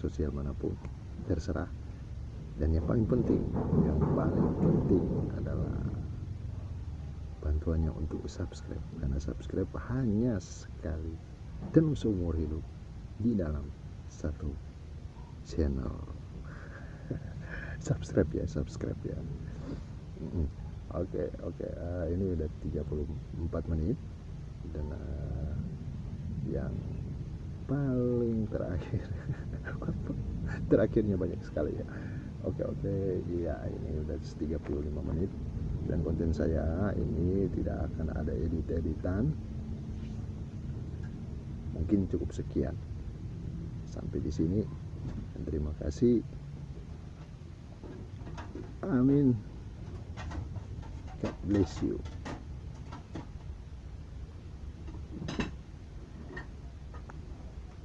sosial mana pun terserah. Dan yang paling penting yang paling penting adalah bantuannya untuk subscribe. Karena subscribe hanya sekali dan seumur hidup di dalam satu channel. Subscribe ya subscribe ya. Oke oke. Eh, ini udah 34 menit. Dan eh, yang paling terakhir. Terakhirnya banyak sekali ya. Oke oke. Iya ini udah 35 menit. Dan konten saya ini tidak akan ada edit-editan. Mungkin cukup sekian. Sampai di sini. Dan terima kasih. Amin. God bless you